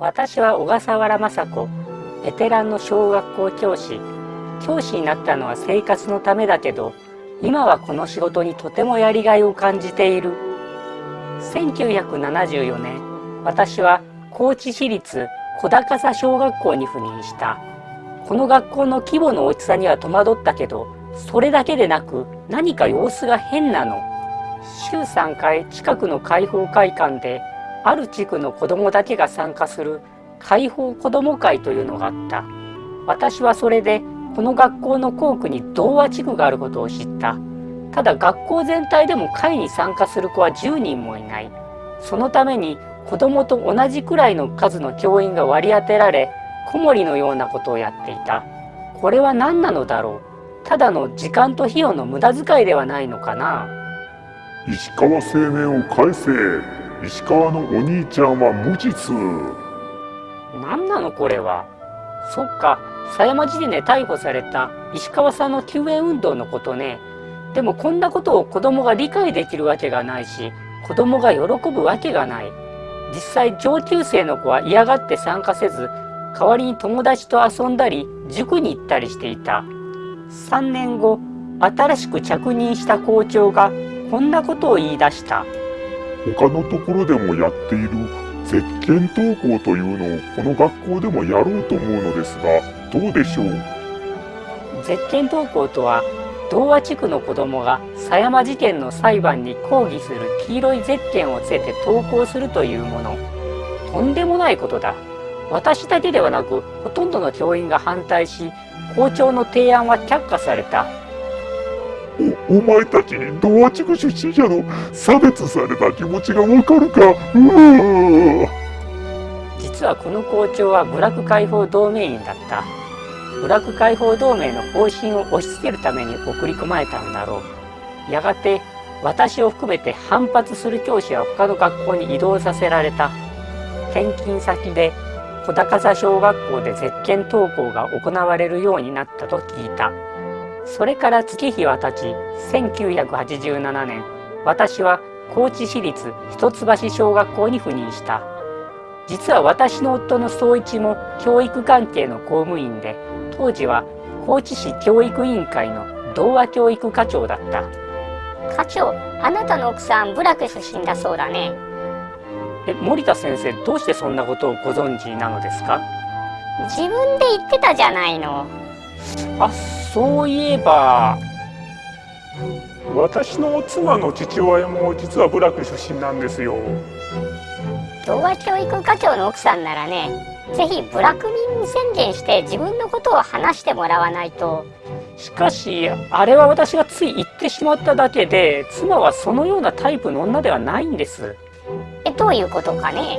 私は小笠原雅子ベテランの小学校教師。教師になったのは生活のためだけど今はこの仕事にとてもやりがいを感じている。1974年私は高知市立小高座小学校に赴任した。この学校の規模の大きさには戸惑ったけどそれだけでなく何か様子が変なの。週3回近くの開放会館である地区の子供だけが参加する開放子ども会というのがあった。私はそれでこの学校の校区に童話地区があることを知った。ただ学校全体でも会に参加する子は10人もいない。そのために子供と同じくらいの数の教員が割り当てられ子守のようなことをやっていた。これは何なのだろう。ただの時間と費用の無駄遣いではないのかな。石川青年を返せ石川のお兄ちゃんは無実。何なのこれは。そっか。狭山時点で逮捕された石川さんの救援運動のことね。でもこんなことを子供が理解できるわけがないし子供が喜ぶわけがない。実際上級生の子は嫌がって参加せず代わりに友達と遊んだり塾に行ったりしていた。3年後新しく着任した校長がこんなことを言い出した。他のところでもやっている絶景登校というのをこの学校でもやろうと思うのですがどうでしょう？絶景登校とは童話地区の子供が狭山事件の裁判に抗議する黄色いゼッケンをつけて登校するというもの。とんでもないことだ。私だけではなくほとんどの教員が反対し校長の提案は却下された。お前たちに童話地区出身者の差別された気持ちがわかるか？実はこの校長は部落解放同盟員だった。部落解放同盟の方針を押し付けるために送り込まれたんだろう。やがて私を含めて反発する教師は他の学校に移動させられた。転勤先で小高座小学校で絶景登校が行われるようになったと聞いた。それから月日は経ち1987年私は高知市立一橋小学校に赴任した。実は私の夫の総一も教育関係の公務員で当時は高知市教育委員会の童話教育課長だった。課長あなたの奥さん部落出身だそうだね。え森田先生どうしてそんなことをご存知なのですか？自分で言ってたじゃないのあそういえば。私の妻の父親も実は部落出身なんですよ。童話教育課長の奥さんならねぜひ部落民宣言して自分のことを話してもらわないと。しかしあれは私がつい言ってしまっただけで妻はそのようなタイプの女ではないんです。えどういうことかね？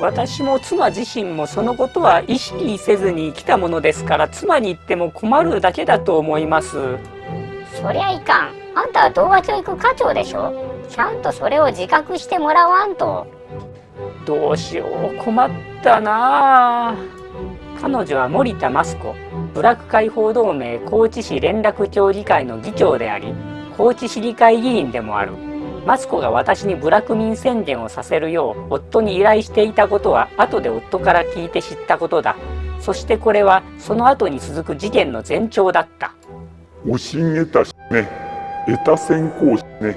私も妻自身もそのことは意識せずに来たものですから妻に言っても困るだけだと思います。そりゃいかん。あんたは童話教育課長でしょ。ちゃんとそれを自覚してもらわんと。どうしよう困ったな。あ彼女は森田益子部落解放同盟高知市連絡協議会の議長であり高知市議会議員でもある益子が私に部落民宣言をさせるよう夫に依頼していたことは後で夫から聞いて知ったことだ。そしてこれはその後に続く事件の前兆だった。おしんえたしね。得た先行しね。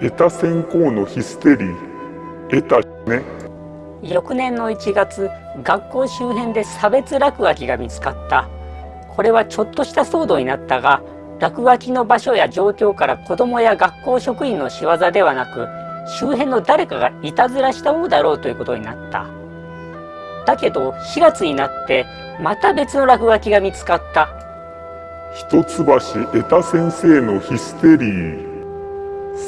得た先行のヒステリー。得たしね。翌年の1月学校周辺で差別落書きが見つかった。これはちょっとした騒動になったが落書きの場所や状況から子供や学校職員の仕業ではなく周辺の誰かがいたずらしたものだろうということになった。だけど4月になってまた別の落書きが見つかった。一橋得た先生のヒステリー。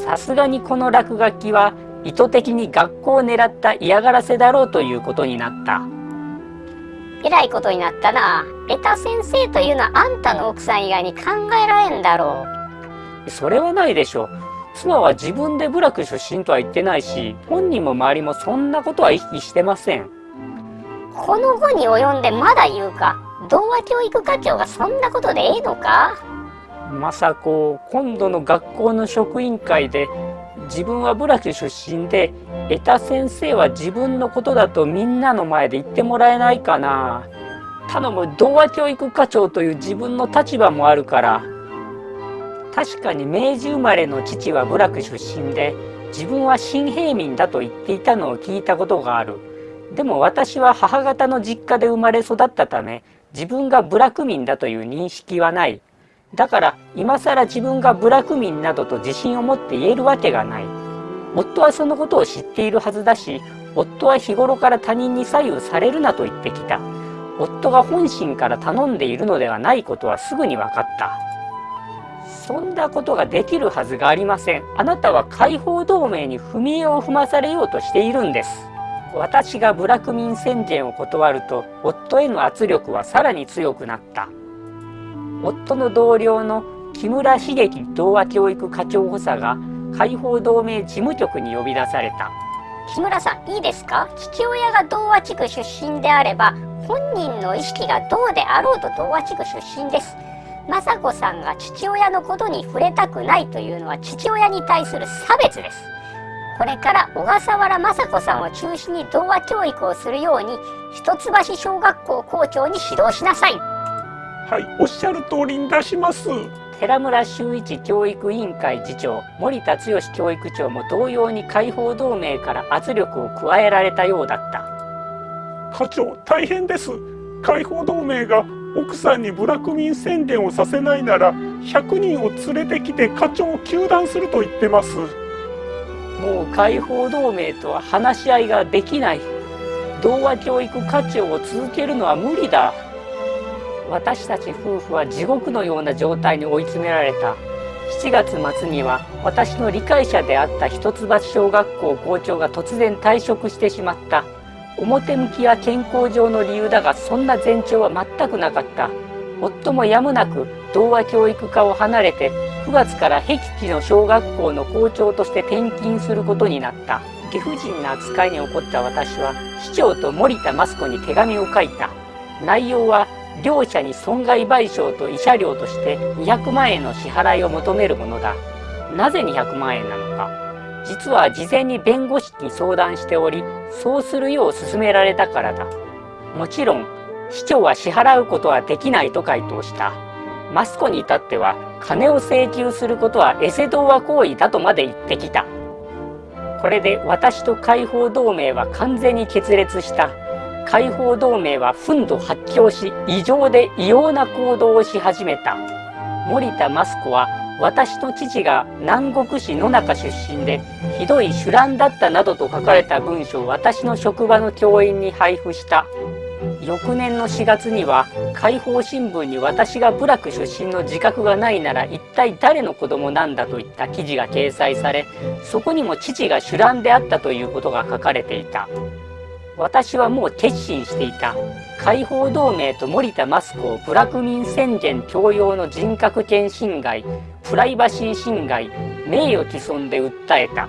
さすがにこの落書きは意図的に学校を狙った嫌がらせだろうということになったえらいことになったな。得た先生というのはあんたの奥さん以外に考えられんだろそれはないでしょう。妻は自分で部落出身とは言ってないし本人も周りもそんなことは意識してません。この後に及んでまだ言うか。童話教育課長がそんなことでええのか？まさこ今度の学校の職員会で自分は部落出身で江田先生は自分のことだとみんなの前で言ってもらえないかな。頼む童話教育課長という自分の立場もあるから。確かに明治生まれの父は部落出身で自分は新平民だと言っていたのを聞いたことがある。でも私は母方の実家で生まれ育ったため自分が部落民だという認識はない。だから今更自分が部落民などと自信を持って言えるわけがない。夫はそのことを知っているはずだし夫は日頃から他人に左右されるなと言ってきた。夫が本心から頼んでいるのではないことはすぐに分かった。そんなことができるはずがありません。あなたは解放同盟に踏み絵を踏まされようとしているんです。私が部落民宣言を断ると夫への圧力はさらに強くなった。夫の同僚の木村茂樹童話教育課長補佐が解放同盟事務局に呼び出された。木村さんいいですか？父親が童話地区出身であれば本人の意識がどうであろうと童話地区出身です。雅子さんが父親のことに触れたくないというのは父親に対する差別です。これから小笠原雅子さんを中心に童話教育をするように一橋小学校校長に指導しなさい。はいおっしゃる通りに出します。寺村修一教育委員会次長森田剛教育長も同様に解放同盟から圧力を加えられたようだった。課長大変です。解放同盟が奥さんに部落民宣言をさせないなら100人を連れてきて課長を糾弾すると言ってます。もう解放同盟とは話し合いができない。童話教育課長を続けるのは無理だ私たち夫婦は地獄のような状態に追い詰められた。7月末には私の理解者であった一橋小学校校長が突然退職してしまった。表向きは健康上の理由だがそんな前兆は全くなかった。夫もやむなく童話教育科を離れて9月から僻地の小学校の校長として転勤することになった。理不尽な扱いに起こった私は市長と森田益子に手紙を書いた。内容は両者に損害賠償と慰謝料として200万円の支払いを求めるものだ。なぜ200万円なのか。実は事前に弁護士に相談しておりそうするよう勧められたからだ。もちろん市長は支払うことはできないと回答した。マスコに至っては金を請求することはエセ童話行為だとまで言ってきた。これで私と解放同盟は完全に決裂した。解放同盟は憤怒発狂し異常で異様な行動をし始めた。森田益子は私の父が南国市野中出身でひどい酒乱だったなどと書かれた文書を私の職場の教員に配布した。翌年の4月には解放新聞に私が部落出身の自覚がないなら一体誰の子供なんだといった記事が掲載されそこにも父が酒乱であったということが書かれていた。私はもう決心していた。解放同盟と森田益子を部落民宣言強要の人格権侵害プライバシー侵害名誉毀損で訴えた。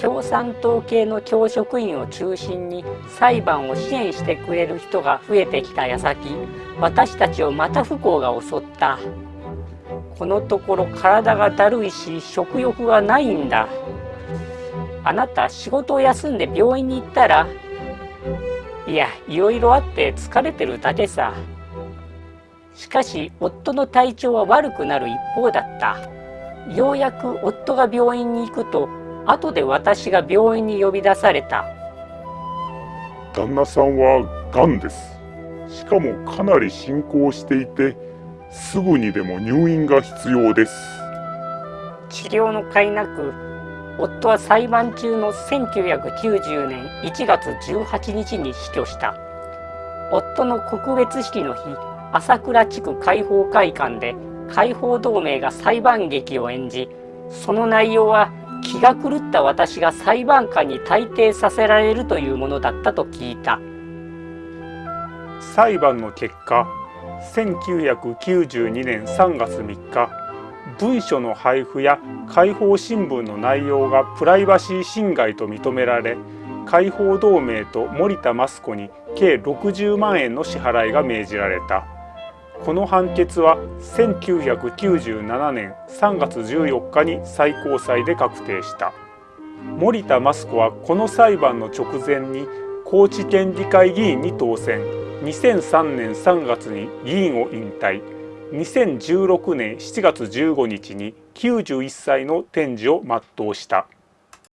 共産党系の教職員を中心に裁判を支援してくれる人が増えてきた矢先私たちをまた不幸が襲った。このところ体がだるいし食欲がないんだ。あなた仕事を休んで病院に行ったらいやいろいろあって疲れてるだけさ。しかし夫の体調は悪くなる一方だった。ようやく夫が病院に行くと後で私が病院に呼び出された。旦那さんは癌です。しかもかなり進行していてすぐにでも入院が必要です。治療の甲斐なく夫は裁判中の1990年1月18日に死去した。夫の告別式の日朝倉地区解放会館で解放同盟が裁判劇を演じその内容は気が狂った私が裁判官に退廷させられるというものだったと聞いた。裁判の結果1992年3月3日文書の配布や解放新聞の内容がプライバシー侵害と認められ解放同盟と森田益子に計60万円の支払いが命じられた。この判決は1997年3月14日に最高裁で確定した。森田益子はこの裁判の直前に高知県議会議員に当選。2003年3月に議員を引退。2016年7月15日に91歳の天寿を全うした。